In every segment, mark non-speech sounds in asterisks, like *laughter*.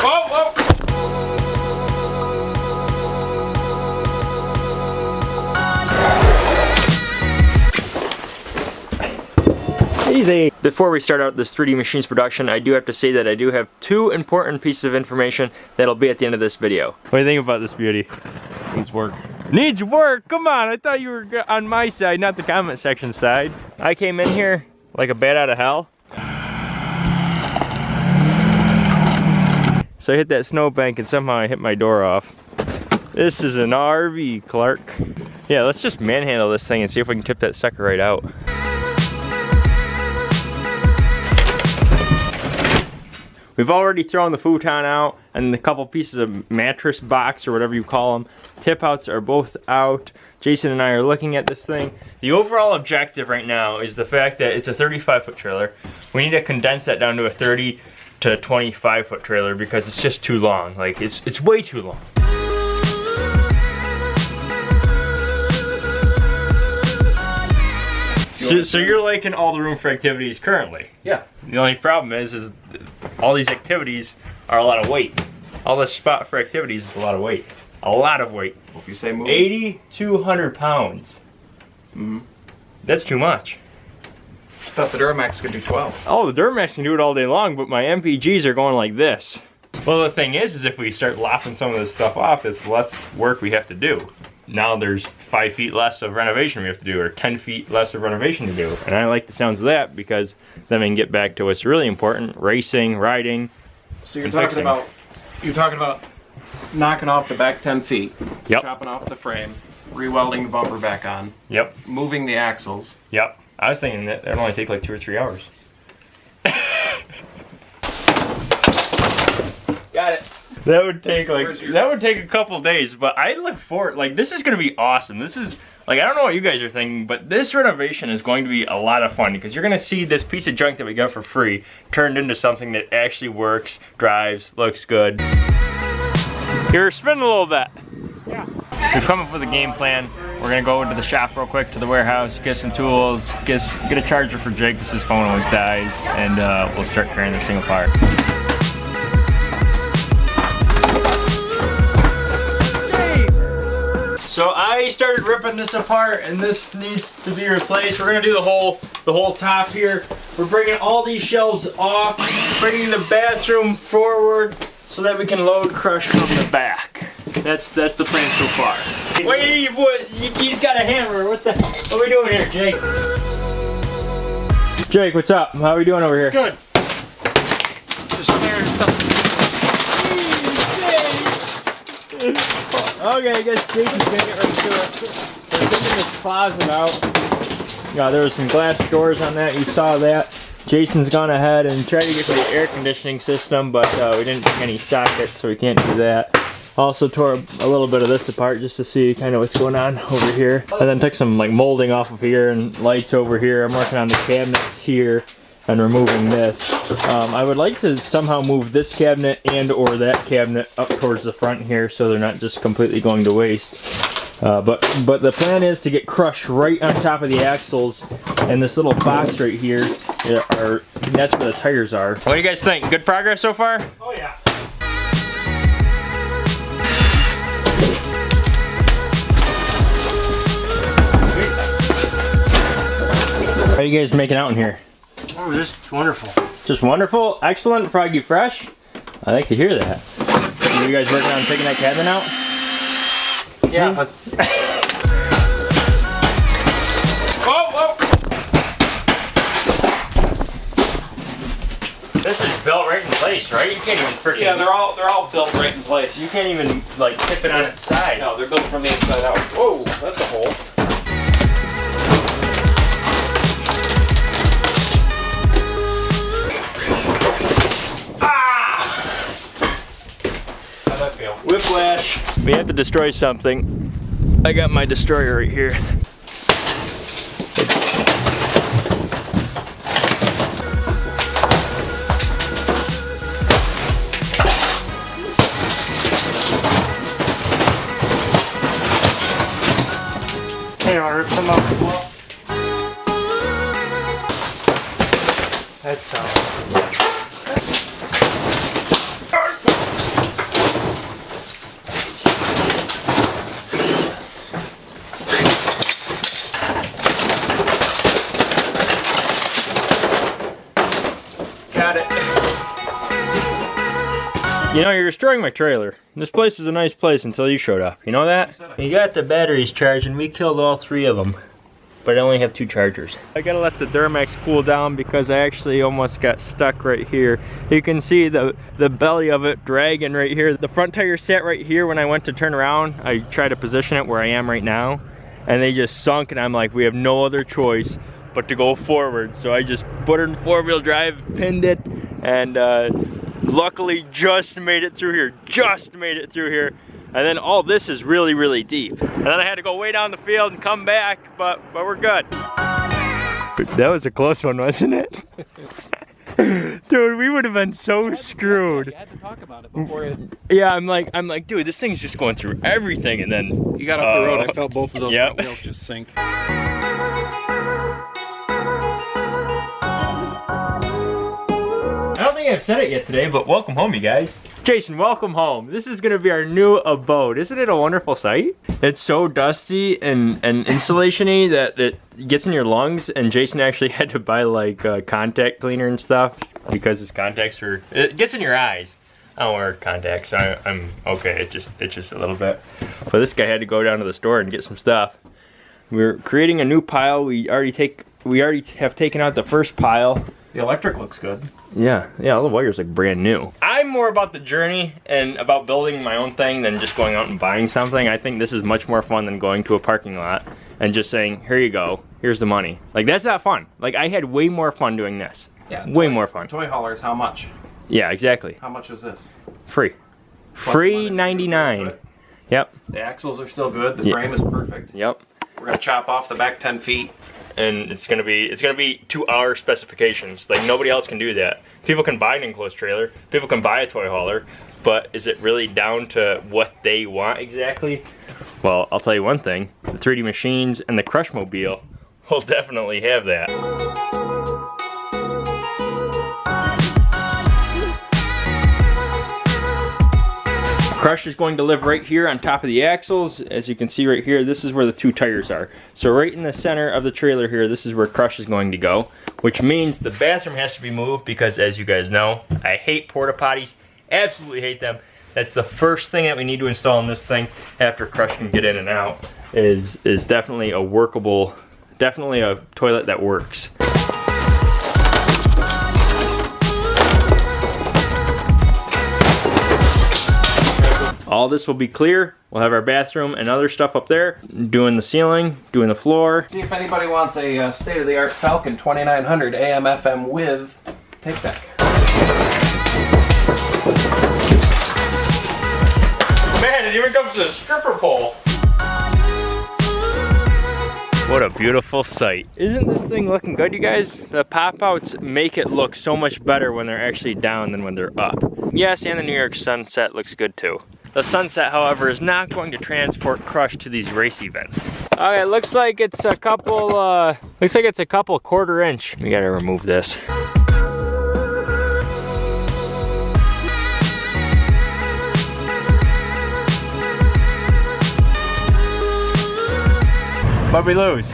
Whoa, whoa! Easy. Before we start out this 3D Machines production, I do have to say that I do have two important pieces of information that'll be at the end of this video. What do you think about this beauty? Needs work. Needs work? Come on, I thought you were on my side, not the comment section side. I came in here like a bat out of hell. So I hit that snowbank and somehow I hit my door off. This is an RV, Clark. Yeah, let's just manhandle this thing and see if we can tip that sucker right out. We've already thrown the futon out and a couple pieces of mattress box or whatever you call them. Tip outs are both out. Jason and I are looking at this thing. The overall objective right now is the fact that it's a 35 foot trailer. We need to condense that down to a 30 to a 25 foot trailer because it's just too long. Like it's, it's way too long. So, so you're liking all the room for activities currently? Yeah. The only problem is, is all these activities are a lot of weight. All this spot for activities is a lot of weight. A lot of weight. Well, if you say move. 8,200 pounds. Mhm. That's too much. I thought the Duramax could do 12. Oh, the Duramax can do it all day long, but my MPGs are going like this. Well, the thing is, is if we start lopping some of this stuff off, it's less work we have to do. Now there's five feet less of renovation we have to do, or 10 feet less of renovation to do. And I like the sounds of that because then we can get back to what's really important, racing, riding. So you're And talking fixing. about you're talking about knocking off the back 10 feet, Yep, chopping off the frame, re-welding the bumper back on, yep, moving the axles. yep. I was thinking that that'd only take like two or three hours. Got it. That would take like your- that would take a couple days, but I look forward like this is gonna be awesome. This is like I don't know what you guys are thinking, but this renovation is going to be a lot of fun because you're gonna see this piece of junk that we got for free turned into something that actually works, drives, looks good. Here, spin a little bit. Yeah. We've come up with a game plan. We're gonna go into the shop real quick to the warehouse, get some tools, get get a charger for Jake because his phone always dies, and uh, we'll start carrying this thing apart. So I started ripping this apart, and this needs to be replaced. We're gonna do the whole the whole top here. We're bringing all these shelves off, bringing the bathroom forward so that we can load crush from the back. That's that's the plan so far. Wait, what? He's got a hammer. What the? What are we doing here, Jake? Jake, what's up? How are we doing over here? Good. Just staring stuff. Okay, I guess Jason's gonna get right to it. We're taking this closet out. Yeah, there was some glass doors on that. You saw that. Jason's gone ahead and tried to get to the air conditioning system, but uh, we didn't take any sockets, so we can't do that. Also tore a little bit of this apart just to see kind of what's going on over here. And then took some like molding off of here and lights over here. I'm working on the cabinets here and removing this. Um, I would like to somehow move this cabinet and or that cabinet up towards the front here so they're not just completely going to waste. Uh, but but the plan is to get crushed right on top of the axles and this little box right here yeah, are that's where the tires are. What do you guys think? Good progress so far? Oh yeah. How are you guys making out in here? Oh, this is wonderful. Just wonderful, excellent, Froggy Fresh. I like to hear that. Are you guys working on taking that cabinet out? Yeah, but Whoa, whoa! This is built right in place, right? You can't even freaking. yeah, they're all they're all built right in place. You can't even like tip it on its side. No, they're built from the inside out. Whoa, that's a hole. That. We have to destroy something. I got my destroyer right here. Hey, wanna rip some up as well? That's uh You know, you're destroying my trailer. This place is a nice place until you showed up. You know that? You got the batteries charged and we killed all three of them. But I only have two chargers. I gotta let the Duramax cool down because I actually almost got stuck right here. You can see the, the belly of it dragging right here. The front tire sat right here when I went to turn around. I tried to position it where I am right now. And they just sunk and I'm like, we have no other choice but to go forward. So I just put it in four wheel drive, pinned it, and uh, luckily just made it through here, just made it through here. And then all this is really, really deep. And then I had to go way down the field and come back, but, but we're good. That was a close one, wasn't it? *laughs* dude, we would have been so screwed. You had to talk about it before it. Yeah, I'm like, I'm like, dude, this thing's just going through everything, and then You got off the road. Uh, I felt both of those yep. wheels just sink. Think I've said it yet today, but welcome home, you guys. Jason, welcome home. This is gonna be our new abode. Isn't it a wonderful sight? It's so dusty and, and insulation-y that it gets in your lungs, and Jason actually *laughs* had to buy like uh, contact cleaner and stuff because his contacts are, it gets in your eyes. I don't wear contacts, I, I'm okay. It just, it's just a little bit. But this guy had to go down to the store and get some stuff. We're creating a new pile. We already take, we already have taken out the first pile. The electric looks good. Yeah, yeah, all the wires like brand new. I'm more about the journey and about building my own thing than just going out and buying something. I think this is much more fun than going to a parking lot and just saying, here you go, here's the money. Like that's not fun. Like I had way more fun doing this. Yeah. Way toy- more fun. Toy haulers, how much? Yeah, exactly. How much is this? Free. Plus Free 99. Yep, The axles are still good. The Yeah. frame is perfect. yep. We're gonna chop off the back 10 feet. And it's gonna be it's gonna be to our specifications. Like nobody else can do that. People can buy an enclosed trailer, people can buy a toy hauler, but is it really down to what they want exactly? Well, I'll tell you one thing: the 3D machines and the Crush Mobile will definitely have that. Crush is going to live right here on top of the axles. As you can see right here, this is where the two tires are. So right in the center of the trailer here, this is where Crush is going to go, which means the bathroom has to be moved because as you guys know, I hate porta potties, absolutely hate them. That's the first thing that we need to install in this thing after Crush can get in and out is, is definitely a workable, definitely a toilet that works. All this will be clear. We'll have our bathroom and other stuff up there, doing the ceiling, doing the floor. See if anybody wants a uh, state-of-the-art Falcon 2900 AM FM with take back. Man, it even comes to a stripper pole. What a beautiful sight. Isn't this thing looking good, you guys? The pop-outs make it look so much better when they're actually down than when they're up. Yes, and the New York sunset looks good too. The sunset, however, is not going to transport Crush to these race events. All right, looks like it's a couple, uh, looks like it's a couple quarter inch. We gotta remove this. What we lose?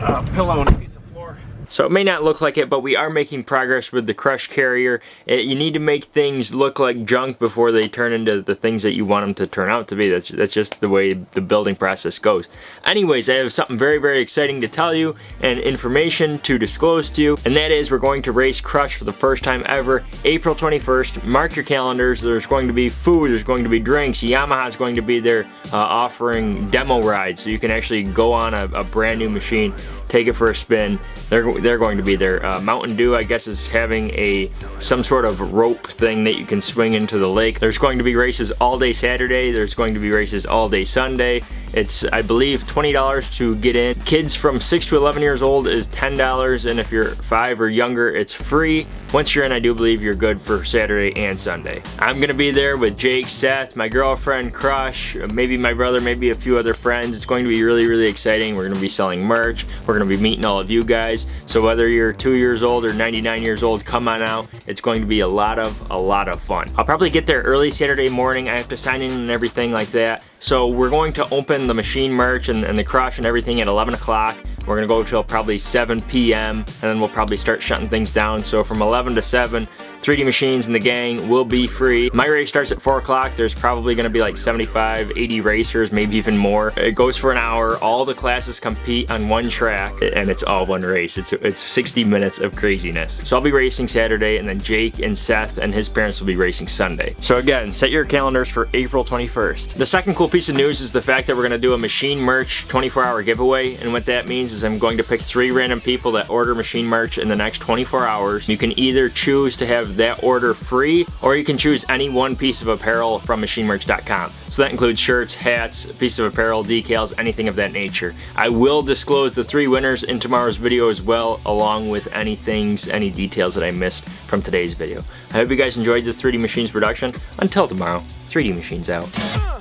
Uh, pillow and a piece of floor. So it may not look like it, but we are making progress with the crush carrier. It- you need to make things look like junk before they turn into the things that you want them to turn out to be. That's, that's just the way the building process goes. Anyways, I have something very, very exciting to tell you and information to disclose to you, and that is we're going to race Crush for the first time ever, April 21st. Mark your calendars. There's going to be food, there's going to be drinks. Yamaha's going to be there uh, offering demo rides, so you can actually go on a, a brand new machine, take it for a spin. They're, they're going to be there. Uh, Mountain Dew, I guess, is having a some sort of rope thing that you can swing into the lake. There's going to be races all day Saturday. There's going to be races all day Sunday. It's, I believe, $20 to get in. Kids from 6 to 11 years old is $10, and if you're 5 or younger, it's free. Once you're in, I do believe you're good for Saturday and Sunday. I'm gonna be there with Jake, Seth, my girlfriend, Crush, maybe my brother, maybe a few other friends. It's going to be really, really exciting. We're gonna be selling merch. We're gonna be meeting all of you guys. So whether you're two years old or 99 years old, come on out. It's going to be a lot of, a lot of fun. I'll probably get there early Saturday morning. I have to sign in and everything like that. So we're going to open the machine merch and, and the crush and everything at 11 o'clock. We're gonna go till probably 7 p.m. and then we'll probably start shutting things down. So from 11 to 7, 3D Machines and the gang will be free. My race starts at 4 o'clock. There's probably gonna be like 75, 80 racers, maybe even more. It goes for an hour. All the classes compete on one track and it's all one race. It's, it's 60 minutes of craziness. So I'll be racing Saturday and then Jake and Seth and his parents will be racing Sunday. So again, set your calendars for April 21st. The second cool piece of news is the fact that we're gonna do a machine merch 24 hour giveaway. And what that means is I'm going to pick three random people that order machine merch in the next 24 hours. You can either choose to have that order free, or you can choose any one piece of apparel from machinemerch.com. So that includes shirts, hats, piece of apparel, decals, anything of that nature. I will disclose the three winners in tomorrow's video as well, along with any things, any details that I missed from today's video. I hope you guys enjoyed this 3D Machines production. Until tomorrow, 3D Machines out.